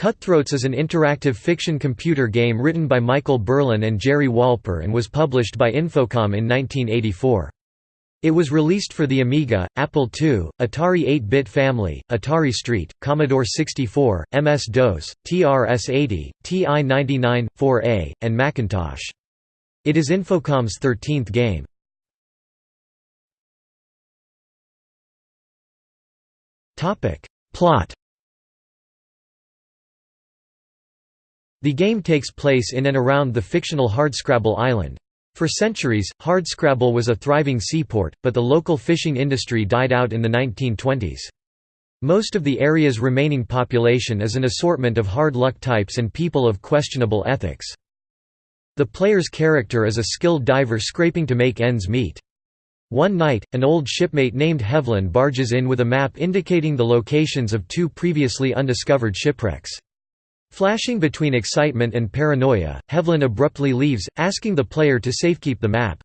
Cutthroats is an interactive fiction computer game written by Michael Berlyn and Jerry Wolper and was published by Infocom in 1984. It was released for the Amiga, Apple II, Atari 8-bit family, Atari ST, Commodore 64, MS-DOS, TRS-80, TI-99, 4A, and Macintosh. It is Infocom's 13th game. Plot The game takes place in and around the fictional Hardscrabble Island. For centuries, Hardscrabble was a thriving seaport, but the local fishing industry died out in the 1920s. Most of the area's remaining population is an assortment of hard luck types and people of questionable ethics. The player's character is a skilled diver scraping to make ends meet. One night, an old shipmate named Hevlin barges in with a map indicating the locations of two previously undiscovered shipwrecks. Flashing between excitement and paranoia, Hevlin abruptly leaves, asking the player to safekeep the map.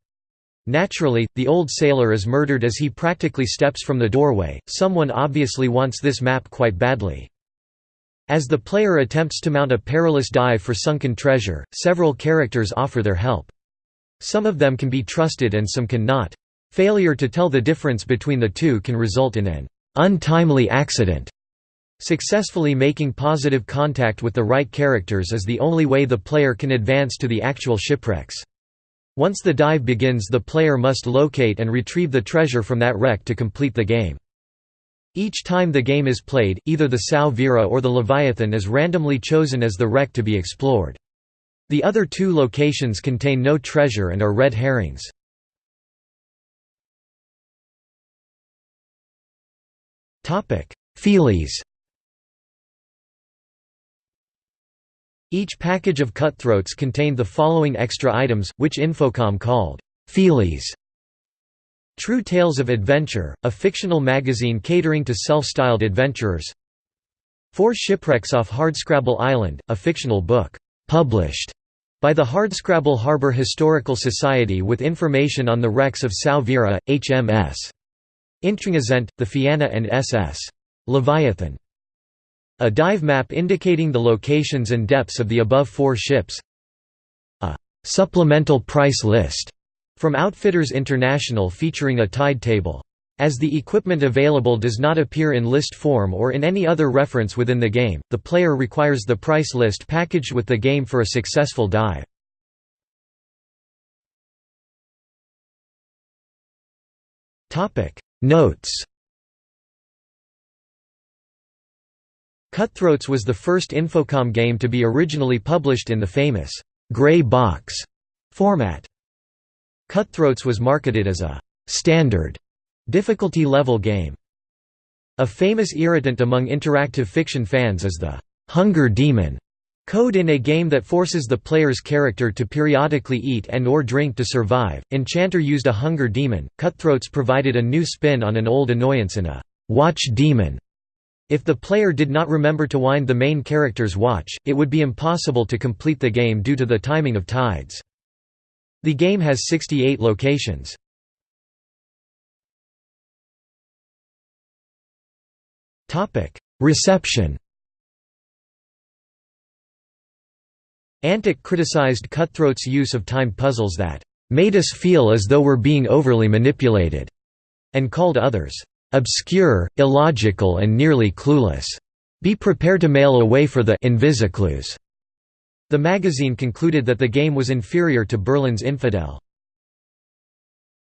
Naturally, the old sailor is murdered as he practically steps from the doorway, someone obviously wants this map quite badly. As the player attempts to mount a perilous dive for sunken treasure, several characters offer their help. Some of them can be trusted and some cannot. Failure to tell the difference between the two can result in an untimely accident. Successfully making positive contact with the right characters is the only way the player can advance to the actual shipwrecks. Once the dive begins the player must locate and retrieve the treasure from that wreck to complete the game. Each time the game is played, either the Sao Vira or the Leviathan is randomly chosen as the wreck to be explored. The other two locations contain no treasure and are red herrings. Feelies Each package of cutthroats contained the following extra items, which Infocom called feelies. True Tales of Adventure, a fictional magazine catering to self-styled adventurers. Four Shipwrecks off Hardscrabble Island, a fictional book, published by the Hardscrabble Harbor Historical Society with information on the wrecks of Vira, HMS. Intringazent, the Fianna and SS. Leviathan. A dive map indicating the locations and depths of the above four ships. A supplemental price list from Outfitters International featuring a tide table. As the equipment available does not appear in list form or in any other reference within the game, the player requires the price list packaged with the game for a successful dive. Notes Cutthroats was the first Infocom game to be originally published in the famous «gray box» format. Cutthroats was marketed as a «standard» difficulty level game. A famous irritant among interactive fiction fans is the «hunger demon» code in a game that forces the player's character to periodically eat and or drink to survive. Enchanter used a hunger demon, Cutthroats provided a new spin on an old annoyance in a «watch demon» If the player did not remember to wind the main character's watch, it would be impossible to complete the game due to the timing of tides. The game has 68 locations. Reception Antic criticized Cutthroat's use of time puzzles that "...made us feel as though we're being overly manipulated," and called others obscure, illogical and nearly clueless. Be prepared to mail away for the Invisiclues. The magazine concluded that the game was inferior to Berlyn's Infidel.